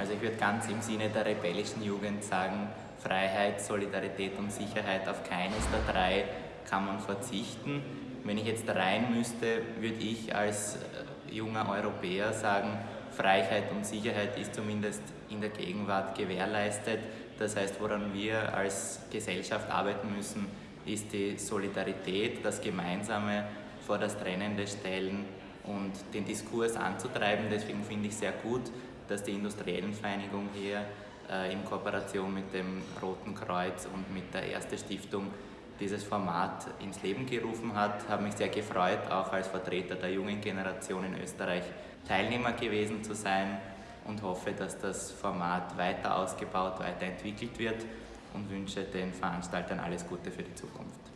Also ich würde ganz im Sinne der rebellischen Jugend sagen, Freiheit, Solidarität und Sicherheit auf keines der drei kann man verzichten. Wenn ich jetzt rein müsste, würde ich als äh, junger Europäer sagen, Freiheit und Sicherheit ist zumindest in der Gegenwart gewährleistet. Das heißt, woran wir als Gesellschaft arbeiten müssen, ist die Solidarität, das Gemeinsame vor das Trennende stellen und den Diskurs anzutreiben. Deswegen finde ich sehr gut, dass die Industriellenvereinigung hier äh, in Kooperation mit dem Roten Kreuz und mit der Erste Stiftung dieses Format ins Leben gerufen hat. Habe mich sehr gefreut, auch als Vertreter der jungen Generation in Österreich Teilnehmer gewesen zu sein und hoffe, dass das Format weiter ausgebaut, weiterentwickelt wird und wünsche den Veranstaltern alles Gute für die Zukunft.